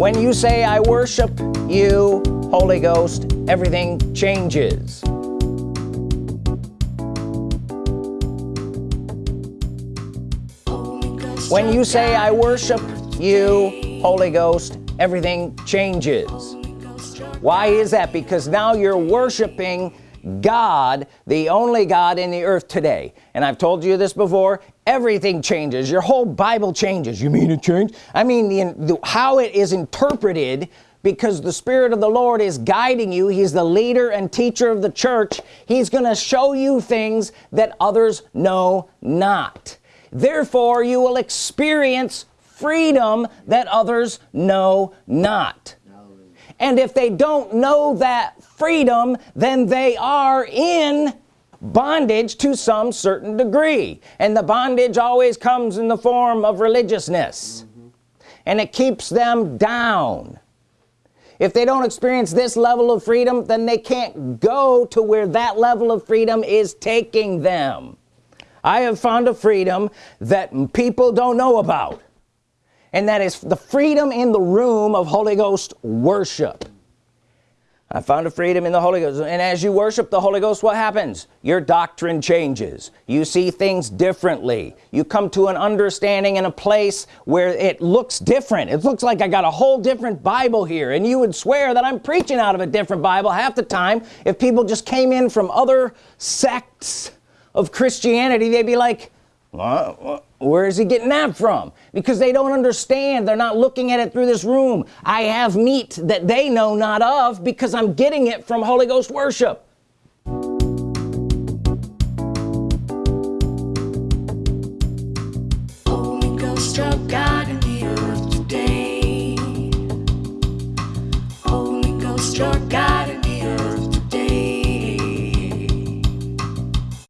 when you say I worship you Holy Ghost everything changes. When you say I worship you Holy Ghost everything changes. Why is that? Because now you're worshiping God the only God in the earth today. And I've told you this before everything changes. Your whole Bible changes. You mean it changed? I mean the, the, how it is interpreted because the Spirit of the Lord is guiding you. He's the leader and teacher of the church. He's gonna show you things that others know not. Therefore you will experience freedom that others know not and if they don't know that freedom then they are in bondage to some certain degree. And the bondage always comes in the form of religiousness. Mm -hmm. and it keeps them down. If they don't experience this level of freedom then they can't go to where that level of freedom is taking them. I have found a freedom that people don't know about and that is the freedom in the room of Holy Ghost worship. I found a freedom in the Holy Ghost. And as you worship the Holy Ghost what happens? Your doctrine changes. You see things differently. You come to an understanding in a place where it looks different. It looks like I got a whole different Bible here. And you would swear that I'm preaching out of a different Bible half the time. If people just came in from other sects of Christianity they'd be like where is he getting that from? Because they don't understand. They're not looking at it through this room. I have meat that they know not of because I'm getting it from Holy Ghost worship. Holy Ghost God in the earth today. Holy Ghost God